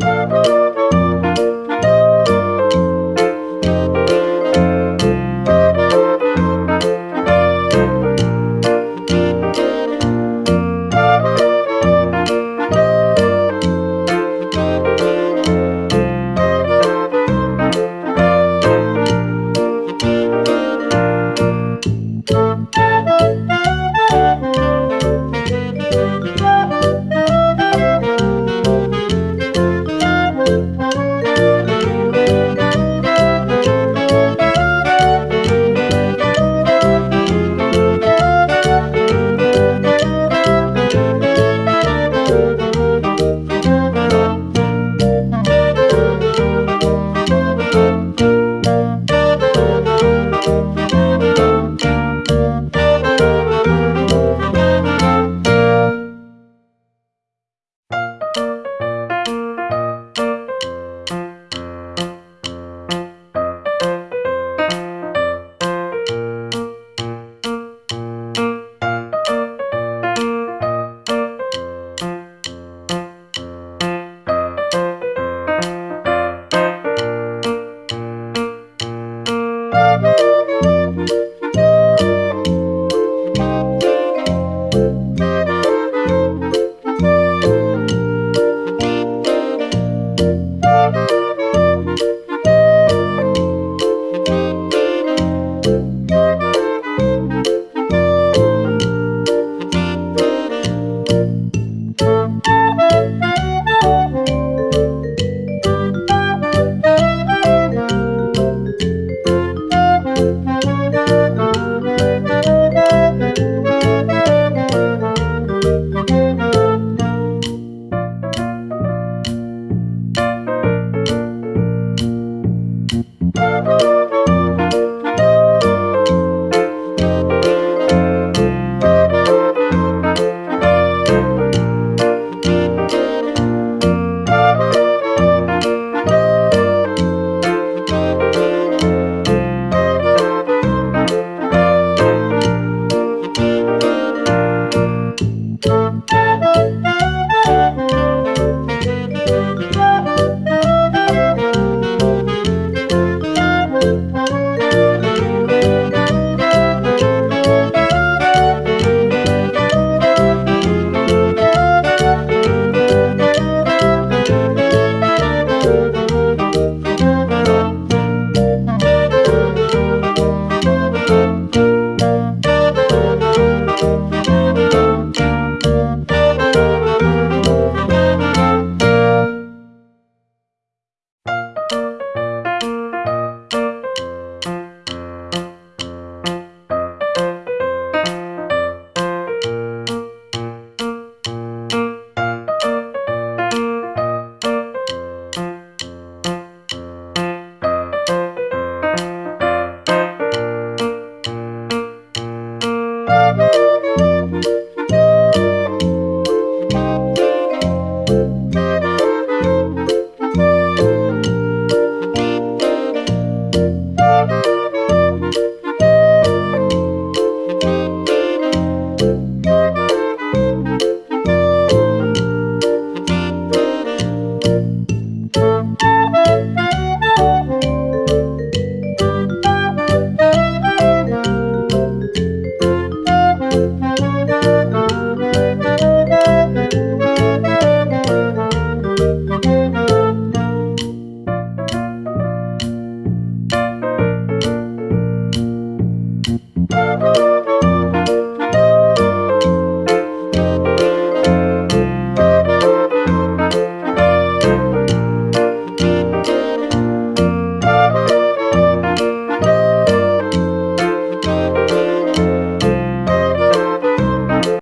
Música